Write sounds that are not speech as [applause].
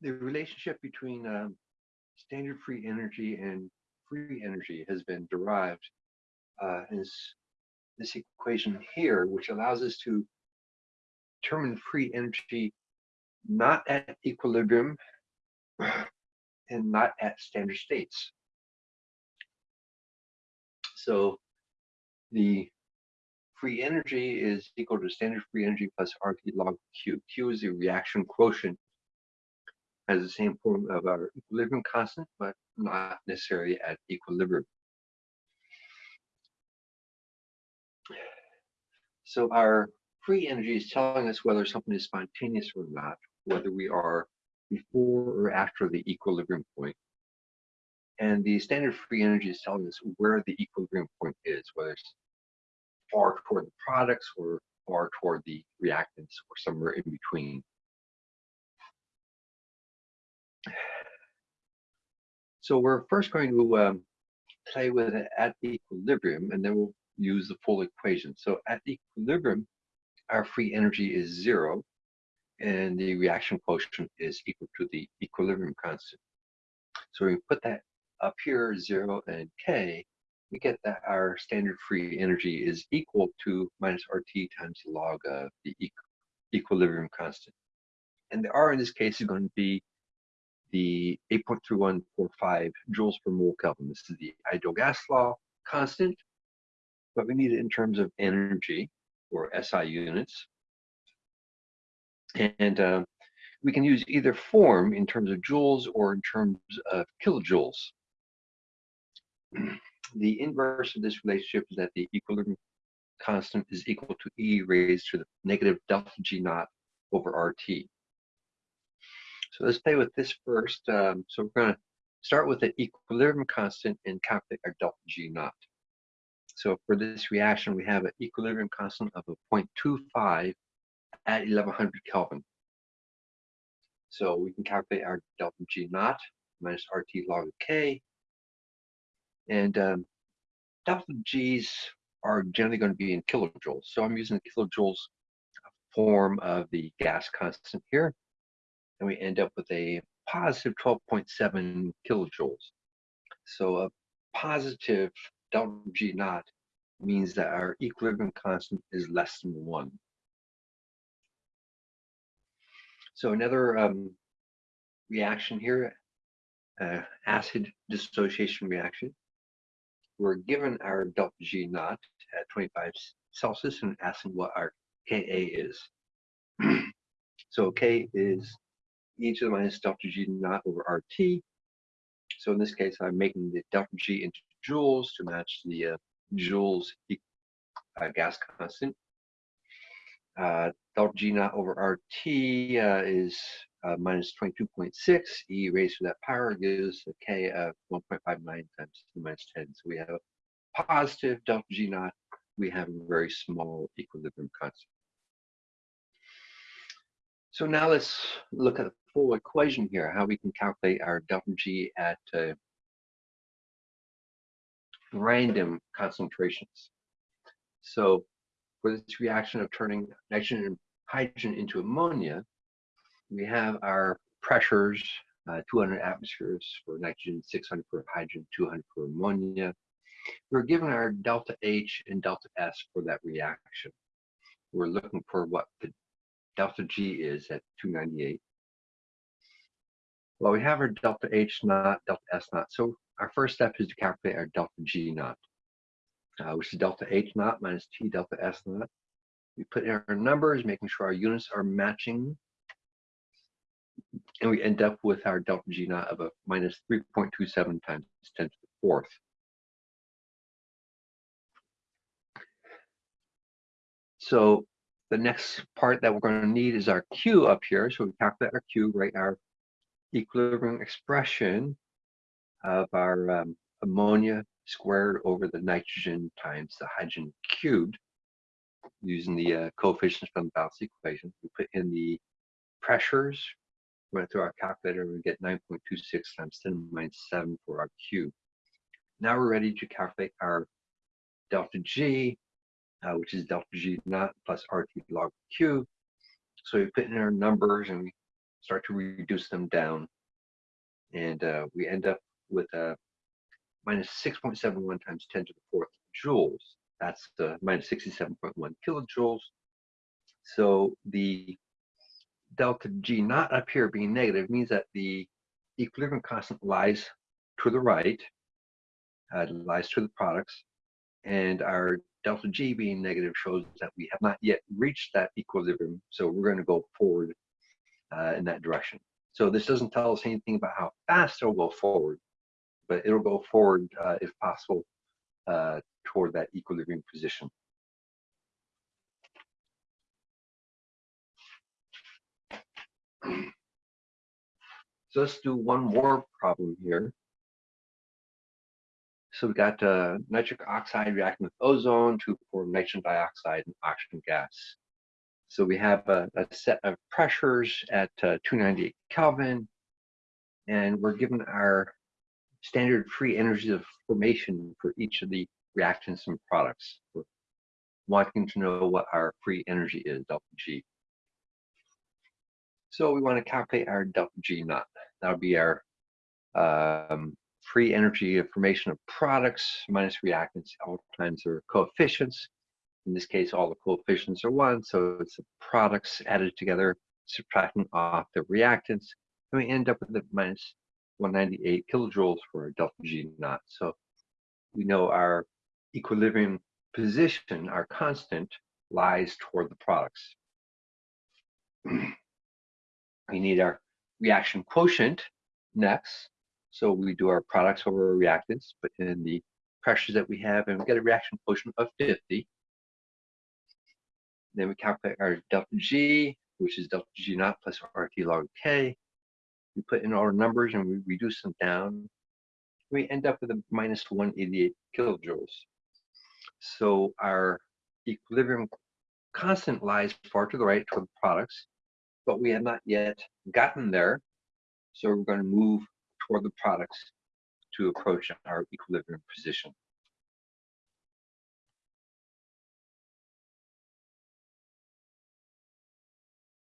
the relationship between um, standard free energy and free energy has been derived uh, is this equation here, which allows us to determine free energy not at equilibrium [clears throat] and not at standard states. So the free energy is equal to standard free energy plus RT log Q. Q is the reaction quotient, has the same form of our equilibrium constant, but not necessarily at equilibrium. So our free energy is telling us whether something is spontaneous or not, whether we are before or after the equilibrium point. And the standard free energy is telling us where the equilibrium point is, whether it's far toward the products or far toward the reactants or somewhere in between. So we're first going to um, play with it at equilibrium, and then we'll use the full equation. So at equilibrium, our free energy is zero, and the reaction quotient is equal to the equilibrium constant. So we put that up here, zero and k, we get that our standard free energy is equal to minus RT times log of the equilibrium constant. And the R in this case is going to be the 8.3145 joules per mole Kelvin. This is the ideal gas law constant, but we need it in terms of energy or SI units. And uh, we can use either form in terms of joules or in terms of kilojoules. [clears throat] the inverse of this relationship is that the equilibrium constant is equal to E raised to the negative delta G naught over RT. So let's play with this first. Um, so we're going to start with the equilibrium constant and calculate our delta G naught. So for this reaction, we have an equilibrium constant of a 0.25 at 1100 Kelvin. So we can calculate our delta G naught minus RT log of K. And um, delta G's are generally going to be in kilojoules. So I'm using the kilojoules form of the gas constant here and we end up with a positive 12.7 kilojoules. So a positive delta G naught means that our equilibrium constant is less than one. So another um, reaction here, uh, acid dissociation reaction. We're given our delta G naught at 25 Celsius and asking what our Ka is. [clears throat] so K is e the minus delta G naught over RT. So in this case, I'm making the delta G into joules to match the uh, joules uh, gas constant. Uh, delta G naught over RT uh, is uh, minus 22.6. E raised to that power gives a K of 1.59 times 10 minus 10. So we have a positive delta G naught. We have a very small equilibrium constant. So now let's look at the full equation here, how we can calculate our delta G at uh, random concentrations. So for this reaction of turning nitrogen and hydrogen into ammonia, we have our pressures, uh, 200 atmospheres for nitrogen, 600 for hydrogen, 200 for ammonia. We're given our delta H and delta S for that reaction. We're looking for what the delta G is at 298. Well, we have our delta H naught, delta S naught. So our first step is to calculate our delta G naught, uh, which is delta H naught minus T delta S naught. We put in our numbers, making sure our units are matching. And we end up with our delta G naught of a minus 3.27 times 10 to the fourth. So the next part that we're going to need is our Q up here. So we calculate our Q, write our equilibrium expression of our um, ammonia squared over the nitrogen times the hydrogen cubed using the uh, coefficients from the balance equation. We put in the pressures, we went through our calculator, and we get 9.26 times 10 minus 7 for our Q. Now we're ready to calculate our delta G, uh, which is delta G naught plus RT log Q. So we put in our numbers and we start to reduce them down. And uh, we end up with a minus 6.71 times 10 to the fourth joules. That's the minus 67.1 kilojoules. So the delta G naught up here being negative means that the equilibrium constant lies to the right, uh, lies to the products, and our delta G being negative shows that we have not yet reached that equilibrium, so we're going to go forward uh, in that direction. So this doesn't tell us anything about how fast it'll go forward, but it'll go forward, uh, if possible, uh, toward that equilibrium position. So let's do one more problem here. So we've got uh, nitric oxide reacting with ozone to form nitrogen dioxide and oxygen gas. So we have a, a set of pressures at uh, 298 Kelvin, and we're given our standard free energies of formation for each of the reactants and products. We're wanting to know what our free energy is, delta G. So we want to calculate our delta G naught. That'll be our um, free energy of formation of products minus reactants. All times their coefficients. In this case, all the coefficients are one, so it's the products added together, subtracting off the reactants, and we end up with a minus 198 kilojoules for our delta G naught. So we know our equilibrium position, our constant, lies toward the products. [clears throat] we need our reaction quotient next. So we do our products over our reactants, but in the pressures that we have, and we get a reaction quotient of 50. Then we calculate our delta G, which is delta G naught plus RT log K. We put in all our numbers and we reduce them down. We end up with a minus 188 kilojoules. So our equilibrium constant lies far to the right toward the products, but we have not yet gotten there. So we're going to move toward the products to approach our equilibrium position.